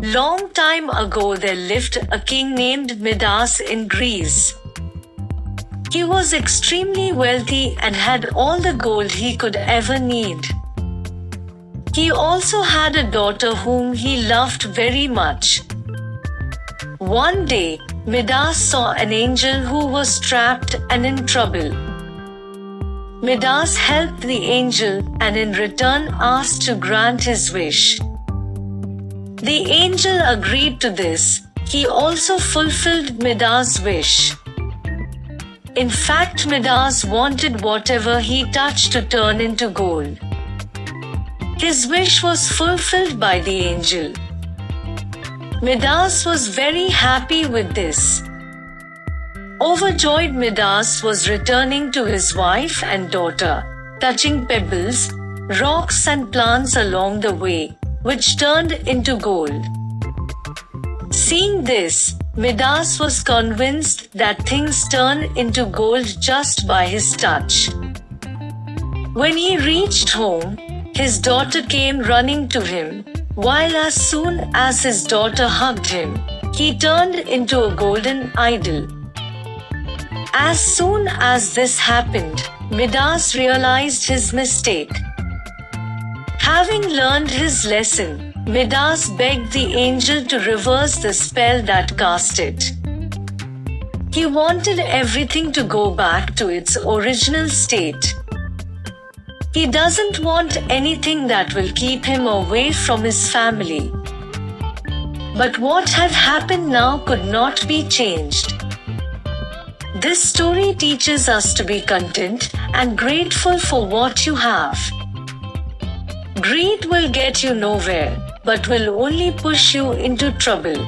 Long time ago there lived a king named Midas in Greece. He was extremely wealthy and had all the gold he could ever need. He also had a daughter whom he loved very much. One day, Midas saw an angel who was trapped and in trouble. Midas helped the angel and in return asked to grant his wish. The angel agreed to this. He also fulfilled Midas' wish. In fact, Midas wanted whatever he touched to turn into gold. His wish was fulfilled by the angel. Midas was very happy with this. Overjoyed Midas was returning to his wife and daughter, touching pebbles, rocks and plants along the way, which turned into gold. Seeing this, Midas was convinced that things turn into gold just by his touch. When he reached home, his daughter came running to him, while as soon as his daughter hugged him, he turned into a golden idol. As soon as this happened, Midas realized his mistake. Having learned his lesson, Midas begged the angel to reverse the spell that cast it. He wanted everything to go back to its original state. He doesn't want anything that will keep him away from his family. But what had happened now could not be changed. This story teaches us to be content and grateful for what you have. Greed will get you nowhere, but will only push you into trouble.